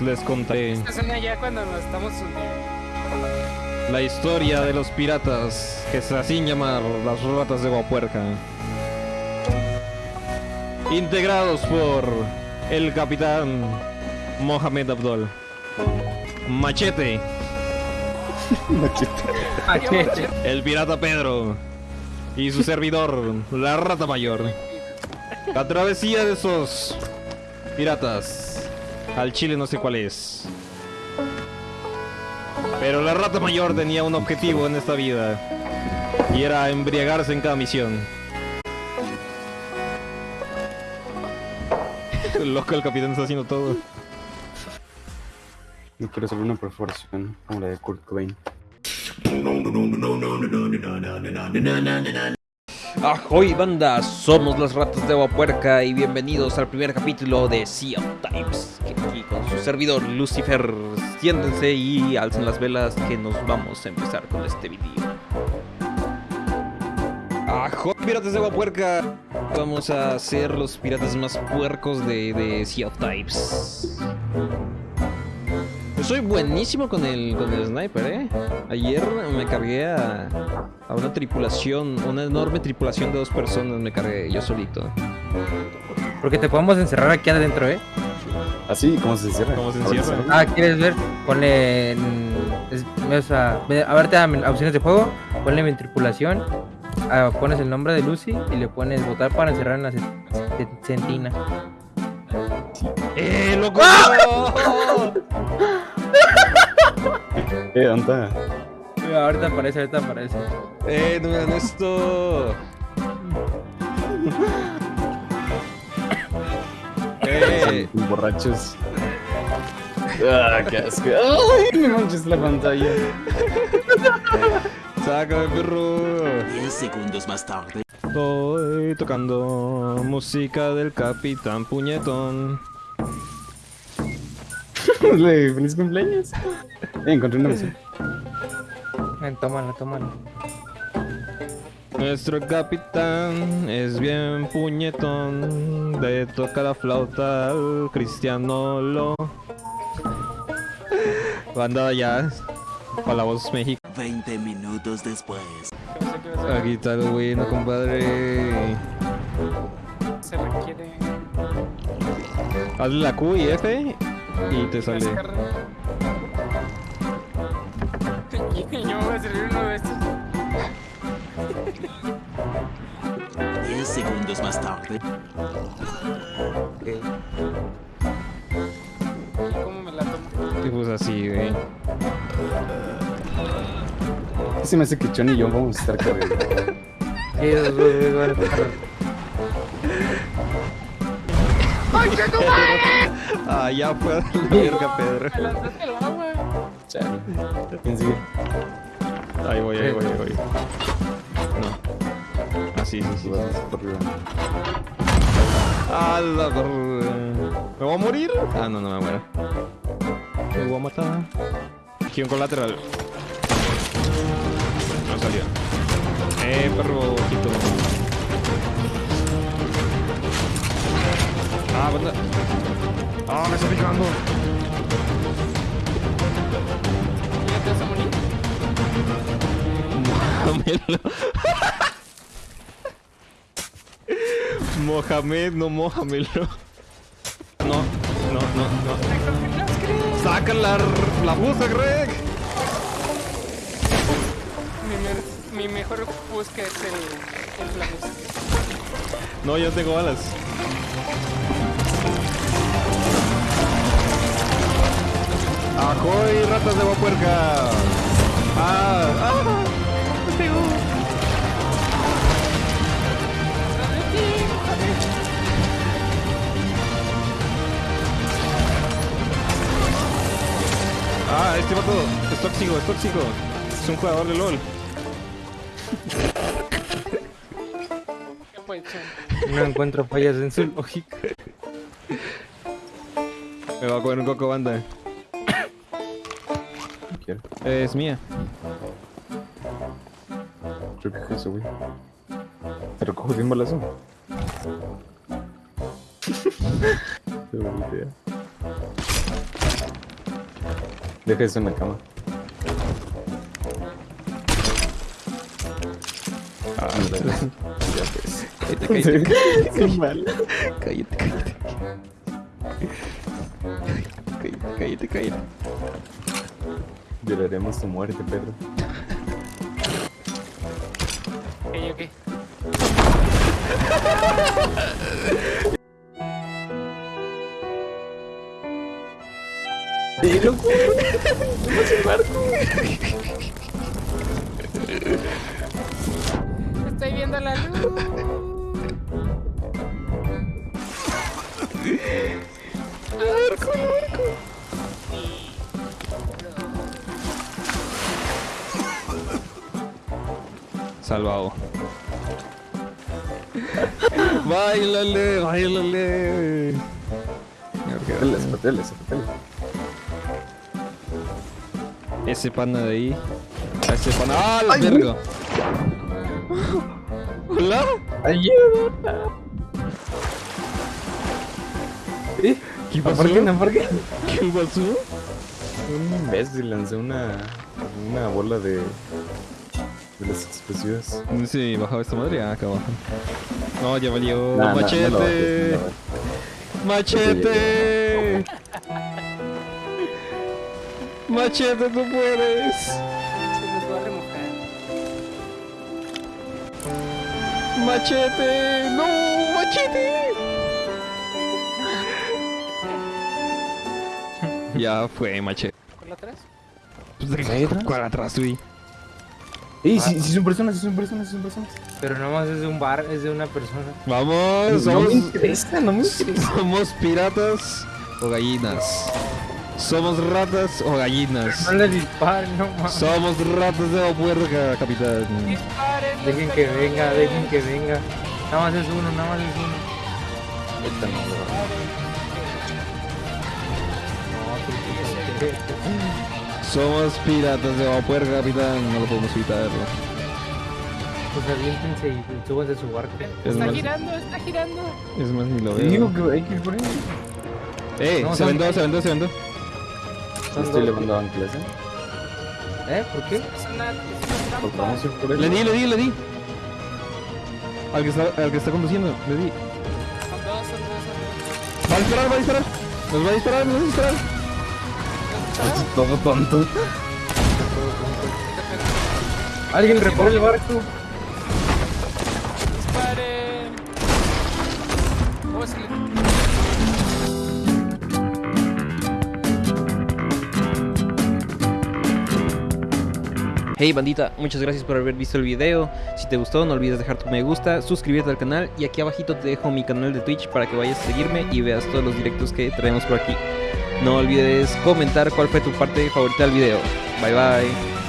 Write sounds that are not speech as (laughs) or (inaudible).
les contaré ya cuando nos estamos hundiendo. la historia de los piratas que se hacían llamar las ratas de Guapuerca. Integrados por el capitán Mohamed Abdol. Machete, el pirata Pedro y su servidor, la rata mayor. La travesía de esos piratas al Chile no sé cuál es. Pero la rata mayor tenía un objetivo en esta vida y era embriagarse en cada misión. Loco, el capitán está haciendo todo. No quiero hacer una perforación como la de Kurt Cobain. Ahoy banda, somos las ratas de Aguapuerca y bienvenidos al primer capítulo de Sea of. Que aquí con su servidor Lucifer, siéntense y alcen las velas que nos vamos a empezar con este video. Ahoy piratas de Aguapuerca, vamos a ser los piratas más puercos de, de Sea of Times. Soy buenísimo con el, con el sniper, ¿eh? Ayer me cargué a, a una tripulación, una enorme tripulación de dos personas me cargué yo solito. Porque te podemos encerrar aquí adentro, ¿eh? Así, ¿cómo se encierra? ¿Cómo se encierra? Ah, ¿quieres ver? Ponle... en- es- o sea, ve- a ver, te dan opciones de juego. Ponle mi tripulación. ah, pones el nombre de Lucy y le pones votar para encerrar en la ce- ce- centina. ¡Eh, loco! Eh, (laughs) (laughs) (laughs) ¿dónde está? Mira, ahorita aparece, ahorita aparece. ¡Eh, no me dan esto! ¡Eh! Borrachos. Ah, qué asco. Ay, me manches la pantalla. (laughs) ¡Sácame, perro! 10 segundos más tarde. Estoy tocando música del Capitán Puñetón. (laughs) Le feliz cumpleaños. Eh, encontré una misión. Ven, tómala, tómala. Nuestro capitán es bien puñetón, de toca la flauta al cristiano lo. Banda ya, para la voz México. 20 minutos después. Aquí está el bueno, compadre. Se requiere. Hazle la Q y F y te sale. (laughs) yo me voy a servir uno de estos. 10 segundos más tarde. ¿Y cómo me la tomo? Y pues así, güey. Se me hace que Chon y yo vamos a estar cargando. Sí, esos güeyes van a estar- Ah, ya fue a la verga, Pedro. Me lanzaste al agua. Chale. ¿Quién sigue? Ahí voy, ahí voy, ahí voy. No. Ah, sí, sí, sí. Vas por arriba. A la ¿Me voy a morir? Ah, no, no me muero. Me voy a matar. Aquí un colateral. No salió. Eh, perro, ojito. Ah, banda. Ah, me está picando. ¿Ya te vas a morir? Mójamelo. (laughs) Mohamed, no mójamelo. No, no, no, no. Saca la, la buza, Greg. Mi, mejor busca es el, el. No, yo tengo balas. ¡Ajoy, ratas de Guapuerca! ¡Ah! ¡Ah! ¡Me pegó! Ah, este vato es tóxico, es tóxico. Es un jugador de LOL. No encuentro fallas en su lógica. Me va a comer un coco banda. No. Es mía. Que es eso, güey. Te recojo de un balazo. Qué buena idea. Deja eso en la cama. Ah, (laughs) Ya ves. cállate, cállate, Qué mal. cállate, cállate. Cállate, cállate, cállate. Lloraremos tu muerte, Pedro. Ok, ok. Estoy viendo la luz. Salvado. Bailale, bailale. Hoteles, hoteles, hoteles. Ese pana de ahí. Ese pana. ¡Ah, la verga! (laughs) ¿Hola? ¿Eh? ¿Qué pasó? ¿Por qué no? ¿Por qué? ¿Qué pasó? Un imbécil lanzó una, una bola de, de las explosivas. Sí, bajaba esta madre. Ah, acá abajo. No, ya valió. Nah, nah, no ¡Machete! bajes, no. ¡Machete! ¡Machete, tú puedes! Se nos va a remojar. ¡Machete! ¡No! ¡Machete! ya fue, machete. ¿Por la atrás? ¿Qué atrás? ¿Cuál atrás, güey? ¡Ey, si, si son personas, si son personas, si son personas! Pero nomás es de un bar, es de una persona. Vamos, No somos, me interesa, no me (laughs) interesa. somos piratas o gallinas. Somos ratas o gallinas. No le disparen, no mames. Somos ratas de la puerca, capitán. Disparen. Dejen que venga, dejen que venga. Nada más es uno, nada más es uno. Esta no, no. Somos piratas de la puerca, capitán. No lo podemos evitar. Pues aviéntense y súbanse su barco. Es Está más, girando, está girando. es más ni lo Te digo veo. que hay que ir por ahí. Eh, No, se vendó, se vendó, se vendó. Estoy levando anclas, ¿eh? ¿Eh? ¿Por qué? Es una, es una Pues trampa. vamos a ir por ahí. Le di, le di, le di. Al que está, al que está conduciendo, le di. Son dos, son dos, son dos. Va a disparar, va a disparar. Nos va a disparar, nos va a disparar. Todo tonto. Alguien repone el barco. Hey bandita, muchas gracias por haber visto el video. Si te gustó, no olvides dejar tu me gusta, suscribirte al canal y aquí abajito te dejo mi canal de Twitch para que vayas a seguirme y veas todos los directos que traemos por aquí. No olvides comentar cuál fue tu parte favorita del video. Bye bye.